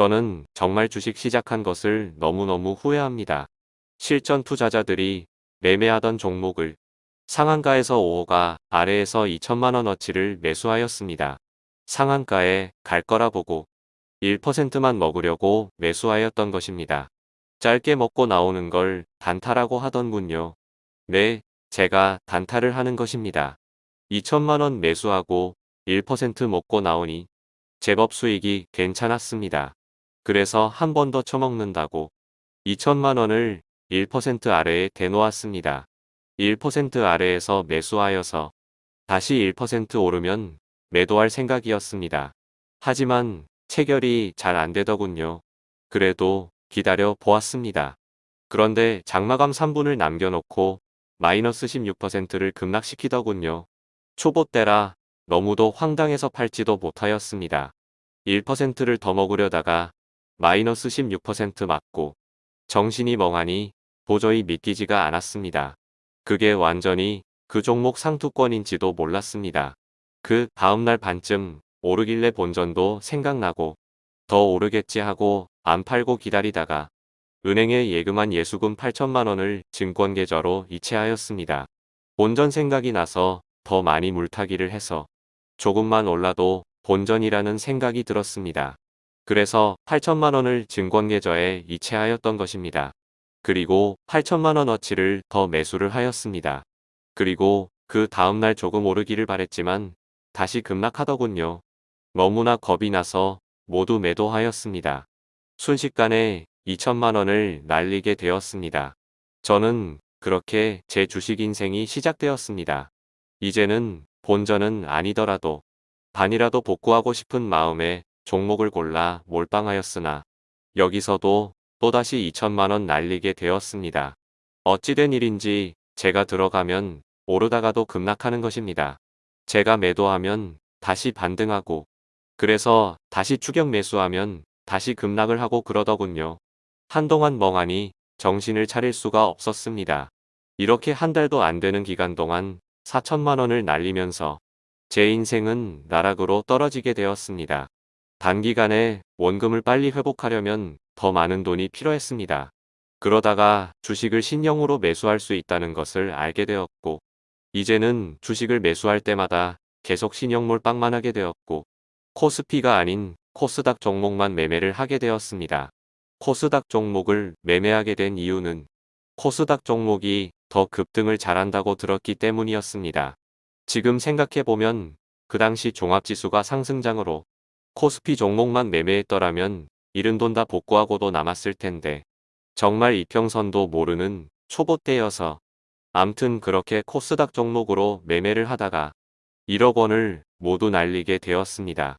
저는 정말 주식 시작한 것을 너무너무 후회합니다. 실전 투자자들이 매매하던 종목을 상한가에서 5호가 아래에서 2천만원어치를 매수하였습니다. 상한가에 갈 거라 보고 1%만 먹으려고 매수하였던 것입니다. 짧게 먹고 나오는 걸 단타라고 하던군요. 네, 제가 단타를 하는 것입니다. 2천만원 매수하고 1% 먹고 나오니 제법 수익이 괜찮았습니다. 그래서 한 번 더 처먹는다고 2천만 원을 1% 아래에 대놓았습니다. 1% 아래에서 매수하여서 다시 1% 오르면 매도할 생각이었습니다. 하지만 체결이 잘 안되더군요. 그래도 기다려 보았습니다. 그런데 장마감 3분을 남겨놓고 마이너스 16%를 급락시키더군요. 초보 때라 너무도 황당해서 팔지도 못하였습니다. 1%를 더 먹으려다가 마이너스 16% 맞고 정신이 멍하니 도저히 믿기지가 않았습니다. 그게 완전히 그 종목 상투권인지도 몰랐습니다. 그 다음날 반쯤 오르길래 본전도 생각나고 더 오르겠지 하고 안 팔고 기다리다가 은행에 예금한 예수금 8천만 원을 증권계좌로 이체하였습니다. 본전 생각이 나서 더 많이 물타기를 해서 조금만 올라도 본전이라는 생각이 들었습니다. 그래서 8천만 원을 증권계좌에 이체하였던 것입니다. 그리고 8천만 원어치를 더 매수를 하였습니다. 그리고 그 다음날 조금 오르기를 바랬지만 다시 급락하더군요. 너무나 겁이 나서 모두 매도하였습니다. 순식간에 2천만 원을 날리게 되었습니다. 저는 그렇게 제 주식 인생이 시작되었습니다. 이제는 본전은 아니더라도 반이라도 복구하고 싶은 마음에 종목을 골라 몰빵하였으나 여기서도 또다시 2천만원 날리게 되었습니다. 어찌된 일인지 제가 들어가면 오르다가도 급락하는 것입니다. 제가 매도하면 다시 반등하고 그래서 다시 추격 매수하면 다시 급락을 하고 그러더군요. 한동안 멍하니 정신을 차릴 수가 없었습니다. 이렇게 한 달도 안 되는 기간 동안 4천만 원을 날리면서 제 인생은 나락으로 떨어지게 되었습니다. 단기간에 원금을 빨리 회복하려면 더 많은 돈이 필요했습니다. 그러다가 주식을 신형으로 매수할 수 있다는 것을 알게 되었고 이제는 주식을 매수할 때마다 계속 신형 몰빵만 하게 되었고 코스피가 아닌 코스닥 종목만 매매를 하게 되었습니다. 코스닥 종목을 매매하게 된 이유는 코스닥 종목이 더 급등을 잘한다고 들었기 때문이었습니다. 지금 생각해보면 그 당시 종합지수가 상승장으로 코스피 종목만 매매했더라면 잃은 돈 다 복구하고도 남았을 텐데 정말 이평선도 모르는 초보 때여서 암튼 그렇게 코스닥 종목으로 매매를 하다가 1억 원을 모두 날리게 되었습니다.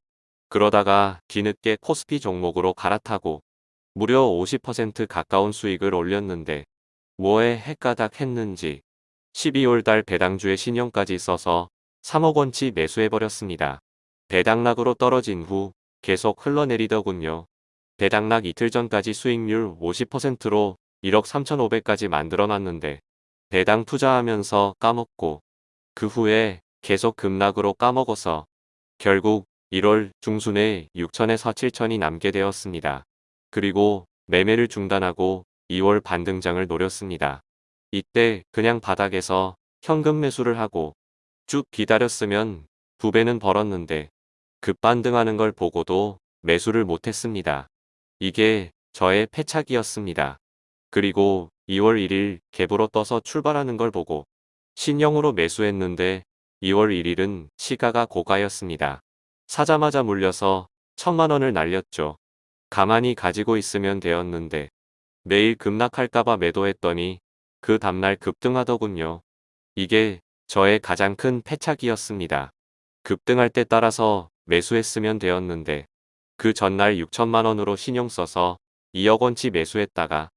그러다가 뒤늦게 코스피 종목으로 갈아타고 무려 50% 가까운 수익을 올렸는데 뭐에 헷가닥 했는지 12월 달 배당주의 신용까지 써서 3억 원치 매수해버렸습니다. 배당락으로 떨어진 후 계속 흘러내리더군요. 배당락 이틀 전까지 수익률 50%로 1억 3,500까지 만들어놨는데 배당 투자하면서 까먹고 그 후에 계속 급락으로 까먹어서 결국 1월 중순에 6천에서 7천이 남게 되었습니다. 그리고 매매를 중단하고 2월 반등장을 노렸습니다. 이때 그냥 바닥에서 현금 매수를 하고 쭉 기다렸으면 두 배는 벌었는데 급반등하는 걸 보고도 매수를 못했습니다. 이게 저의 패착이었습니다. 그리고 2월 1일 갭으로 떠서 출발하는 걸 보고 신형으로 매수했는데 2월 1일은 시가가 고가였습니다. 사자마자 물려서 천만원을 날렸죠. 가만히 가지고 있으면 되었는데 매일 급락할까봐 매도했더니 그 다음날 급등하더군요. 이게 저의 가장 큰 패착이었습니다. 급등할 때 따라서 매수했으면 되었는데 그 전날 6천만원으로 신용 써서 2억원치 매수했다가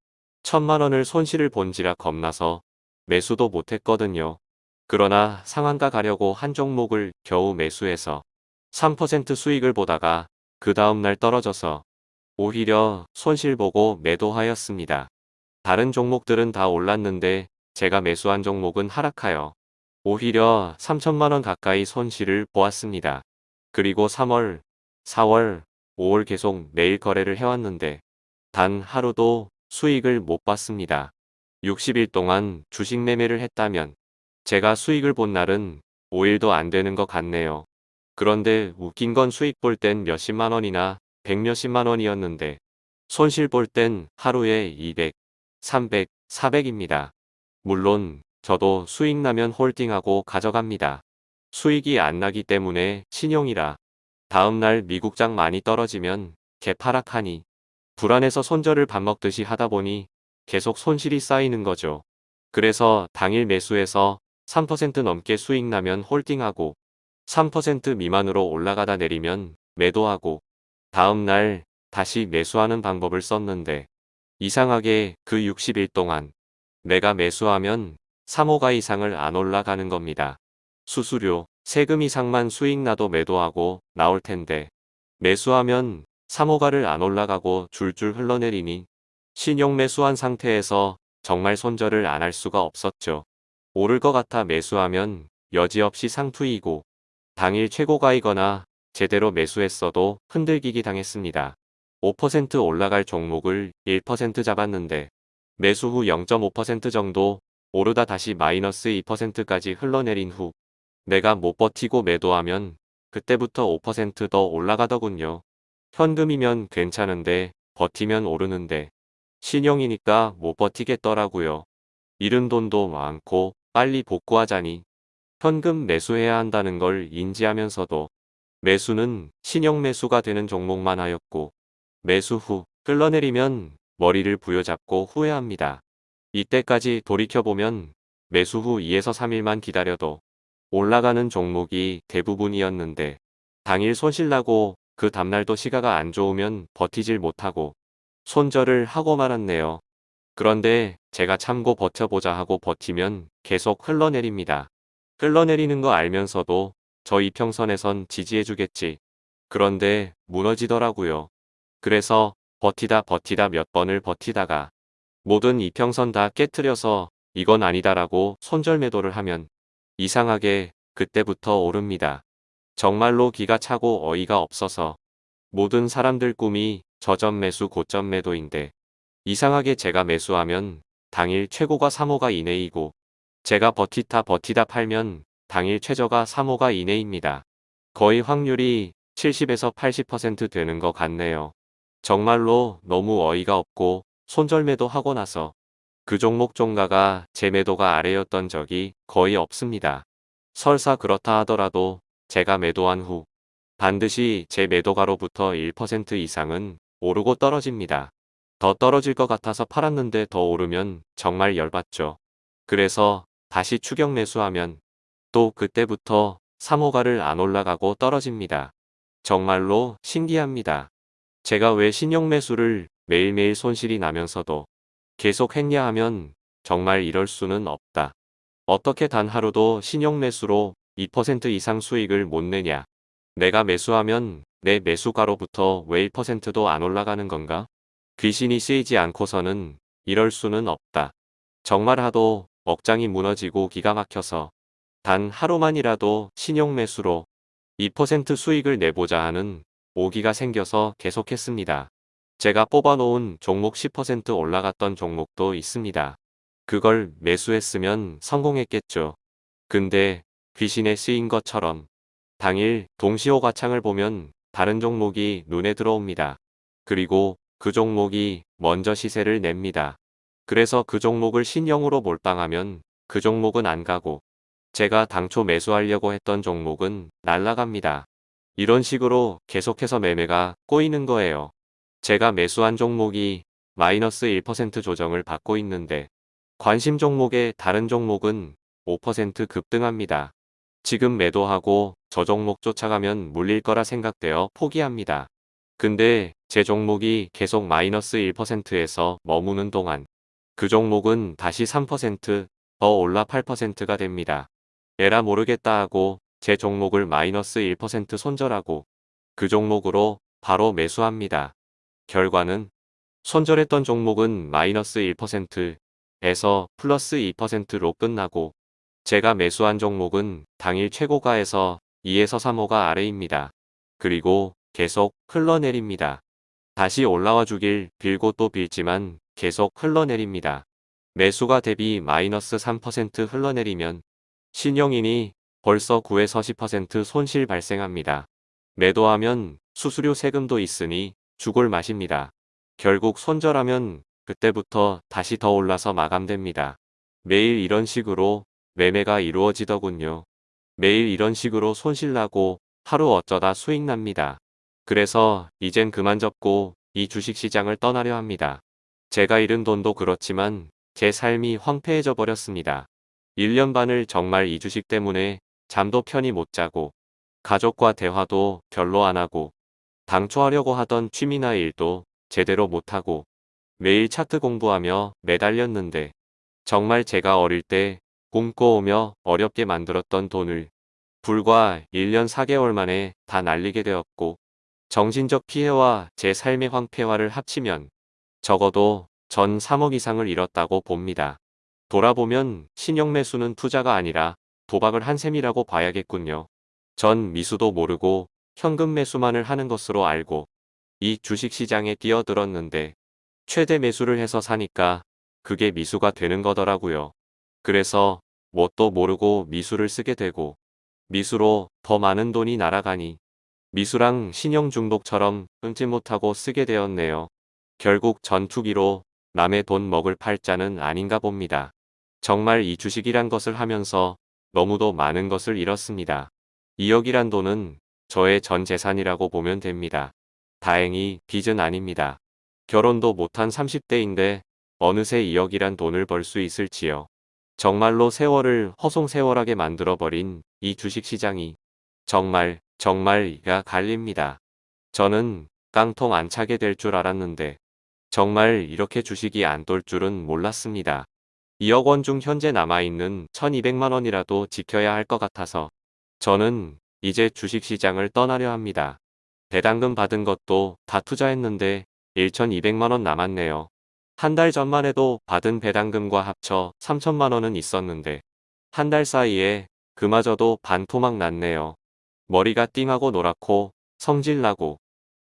천만원을 손실을 본지라 겁나서 매수도 못했거든요. 그러나 상한가 가려고 한 종목을 겨우 매수해서 3% 수익을 보다가 그 다음날 떨어져서 오히려 손실 보고 매도하였습니다. 다른 종목들은 다 올랐는데 제가 매수한 종목은 하락하여 오히려 3천만원 가까이 손실을 보았습니다. 그리고 3월, 4월, 5월 계속 매일 거래를 해왔는데 단 하루도 수익을 못 봤습니다. 60일 동안 주식 매매를 했다면 제가 수익을 본 날은 5일도 안 되는 것 같네요. 그런데 웃긴 건 수익 볼 땐 몇십만 원이나 백 몇십만 원이었는데 손실 볼 땐 하루에 200, 300, 400입니다. 물론 저도 수익 나면 홀딩하고 가져갑니다. 수익이 안 나기 때문에 신용이라 다음날 미국장 많이 떨어지면 개파락하니 불안해서 손절을 밥 먹듯이 하다 보니 계속 손실이 쌓이는 거죠. 그래서 당일 매수해서 3% 넘게 수익 나면 홀딩하고 3% 미만으로 올라가다 내리면 매도하고 다음날 다시 매수하는 방법을 썼는데 이상하게 그 60일 동안 내가 매수하면 3호가 이상을 안 올라가는 겁니다. 수수료, 세금 이상만 수익 나도 매도하고 나올 텐데 매수하면 3호가를 안 올라가고 줄줄 흘러내리니 신용 매수한 상태에서 정말 손절을 안 할 수가 없었죠. 오를 것 같아 매수하면 여지없이 상투이고 당일 최고가이거나 제대로 매수했어도 흔들기기 당했습니다. 5% 올라갈 종목을 1% 잡았는데 매수 후 0.5% 정도 오르다 다시 마이너스 2%까지 흘러내린 후 내가 못 버티고 매도하면 그때부터 5%더 올라가더군요. 현금이면 괜찮은데 버티면 오르는데 신용이니까 못 버티겠더라고요. 잃은 돈도 많고 빨리 복구하자니 현금 매수해야 한다는 걸 인지하면서도 매수는 신용 매수가 되는 종목만 하였고 매수 후 끌러내리면 머리를 부여잡고 후회합니다. 이때까지 돌이켜보면 매수 후 2에서 3일만 기다려도 올라가는 종목이 대부분이었는데 당일 손실나고 그 다음날도 시가가 안 좋으면 버티질 못하고 손절을 하고 말았네요. 그런데 제가 참고 버텨보자 하고 버티면 계속 흘러내립니다. 흘러내리는 거 알면서도 저 이평선에선 지지해주겠지. 그런데 무너지더라고요. 그래서 버티다 버티다 몇 번을 버티다가 모든 이평선 다 깨트려서 이건 아니다라고 손절 매도를 하면 이상하게 그때부터 오릅니다. 정말로 기가 차고 어이가 없어서 모든 사람들 꿈이 저점 매수 고점 매도인데 이상하게 제가 매수하면 당일 최고가 3호가 이내이고 제가 버티다 버티다 팔면 당일 최저가 3호가 이내입니다. 거의 확률이 70에서 80% 되는 것 같네요. 정말로 너무 어이가 없고 손절매도 하고 나서 그 종목 종가가 제 매도가 아래였던 적이 거의 없습니다. 설사 그렇다 하더라도 제가 매도한 후 반드시 제 매도가로부터 1% 이상은 오르고 떨어집니다. 더 떨어질 것 같아서 팔았는데 더 오르면 정말 열받죠. 그래서 다시 추격 매수하면 또 그때부터 3호가를 안 올라가고 떨어집니다. 정말로 신기합니다. 제가 왜 신용 매수를 매일매일 손실이 나면서도 계속 했냐 하면 정말 이럴 수는 없다. 어떻게 단 하루도 신용 매수로 2% 이상 수익을 못 내냐. 내가 매수하면 내 매수가로부터 왜 1%도 안 올라가는 건가? 귀신이 쓰이지 않고서는 이럴 수는 없다. 정말 하도 억장이 무너지고 기가 막혀서 단 하루만이라도 신용 매수로 2% 수익을 내보자 하는 오기가 생겨서 계속했습니다. 제가 뽑아놓은 종목 10% 올라갔던 종목도 있습니다. 그걸 매수했으면 성공했겠죠. 근데 귀신에 쓰인 것처럼 당일 동시호가창을 보면 다른 종목이 눈에 들어옵니다. 그리고 그 종목이 먼저 시세를 냅니다. 그래서 그 종목을 신형으로 몰빵하면 그 종목은 안 가고 제가 당초 매수하려고 했던 종목은 날라갑니다. 이런 식으로 계속해서 매매가 꼬이는 거예요. 제가 매수한 종목이 마이너스 1% 조정을 받고 있는데 관심 종목의 다른 종목은 5% 급등합니다. 지금 매도하고 저 종목 쫓아가면 물릴 거라 생각되어 포기합니다. 근데 제 종목이 계속 마이너스 1%에서 머무는 동안 그 종목은 다시 3%더 올라 8%가 됩니다. 에라 모르겠다 하고 제 종목을 마이너스 1% 손절하고 그 종목으로 바로 매수합니다. 결과는 손절했던 종목은 마이너스 1%에서 플러스 2%로 끝나고 제가 매수한 종목은 당일 최고가에서 2에서 3호가 아래입니다. 그리고 계속 흘러내립니다. 다시 올라와 주길 빌고 또 빌지만 계속 흘러내립니다. 매수가 대비 마이너스 3% 흘러내리면 신용인이 벌써 9에서 10% 손실 발생합니다. 매도하면 수수료 세금도 있으니 죽을 맛입니다. 결국 손절하면 그때부터 다시 더 올라서 마감됩니다. 매일 이런 식으로 매매가 이루어지더군요. 매일 이런 식으로 손실나고 하루 어쩌다 수익납니다. 그래서 이젠 그만 접고 이 주식시장을 떠나려 합니다. 제가 잃은 돈도 그렇지만 제 삶이 황폐해져 버렸습니다. 1년 반을 정말 이 주식 때문에 잠도 편히 못 자고 가족과 대화도 별로 안 하고 당초 하려고 하던 취미나 일도 제대로 못하고 매일 차트 공부하며 매달렸는데 정말 제가 어릴 때 꿈꿔오며 어렵게 만들었던 돈을 불과 1년 4개월 만에 다 날리게 되었고 정신적 피해와 제 삶의 황폐화를 합치면 적어도 전 3억 이상을 잃었다고 봅니다. 돌아보면 신용 매수는 투자가 아니라 도박을 한 셈이라고 봐야겠군요. 전 미수도 모르고 현금 매수만을 하는 것으로 알고 이 주식시장에 뛰어들었는데 최대 매수를 해서 사니까 그게 미수가 되는 거더라고요. 그래서 뭣도 모르고 미수를 쓰게 되고 미수로 더 많은 돈이 날아가니 미수랑 신용 중독처럼 끊지 못하고 쓰게 되었네요. 결국 전투기로 남의 돈 먹을 팔자는 아닌가 봅니다. 정말 이 주식이란 것을 하면서 너무도 많은 것을 잃었습니다. 2억이란 돈은 저의 전 재산이라고 보면 됩니다. 다행히 빚은 아닙니다. 결혼도 못한 30대인데 어느새 2억이란 돈을 벌 수 있을지요. 정말로 세월을 허송세월하게 만들어버린 이 주식시장이 정말 정말 이가 갈립니다. 저는 깡통 안 차게 될 줄 알았는데 정말 이렇게 주식이 안 돌 줄은 몰랐습니다. 2억 원 중 현재 남아있는 1200만 원이라도 지켜야 할 것 같아서 저는 이제 주식시장을 떠나려 합니다. 배당금 받은 것도 다 투자했는데 1200만 원 남았네요. 한 달 전만 해도 받은 배당금과 합쳐 3천만 원은 있었는데 한 달 사이에 그마저도 반토막 났네요. 머리가 띵하고 노랗고 성질나고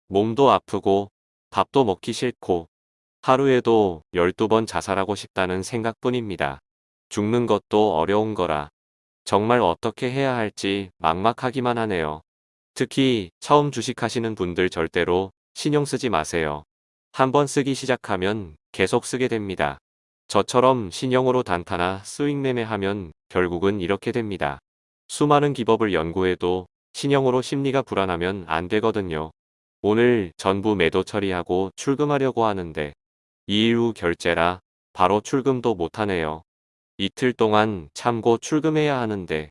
몸도 아프고 밥도 먹기 싫고 하루에도 12번 자살하고 싶다는 생각뿐입니다. 죽는 것도 어려운 거라 정말 어떻게 해야 할지 막막하기만 하네요. 특히 처음 주식하시는 분들 절대로 신용 쓰지 마세요. 한번 쓰기 시작하면 계속 쓰게 됩니다. 저처럼 신용으로 단타나 스윙 매매하면 결국은 이렇게 됩니다. 수많은 기법을 연구해도 신용으로 심리가 불안하면 안 되거든요. 오늘 전부 매도 처리하고 출금하려고 하는데 2일 후 결제라 바로 출금도 못하네요. 이틀 동안 참고 출금해야 하는데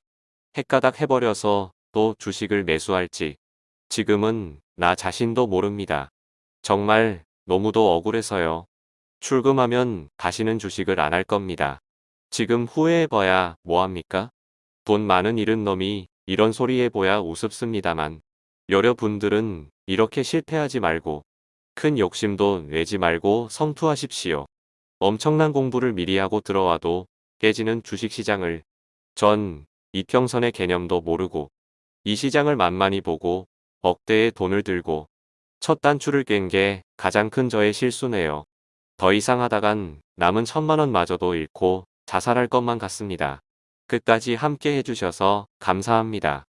헷가닥 해버려서 또 주식을 매수할지 지금은 나 자신도 모릅니다. 정말 너무도 억울해서요. 출금하면 다시는 주식을 안 할 겁니다. 지금 후회해봐야 뭐합니까? 돈 많은 잃은 놈이 이런 소리 해보야 우습습니다만 여러분들은 이렇게 실패하지 말고 큰 욕심도 내지 말고 성투하십시오. 엄청난 공부를 미리 하고 들어와도 깨지는 주식시장을 전 이평선의 개념도 모르고 이 시장을 만만히 보고 억대의 돈을 들고 첫 단추를 깬 게 가장 큰 저의 실수네요. 더 이상 하다간 남은 천만원 마저도 잃고 자살할 것만 같습니다. 끝까지 함께 해주셔서 감사합니다.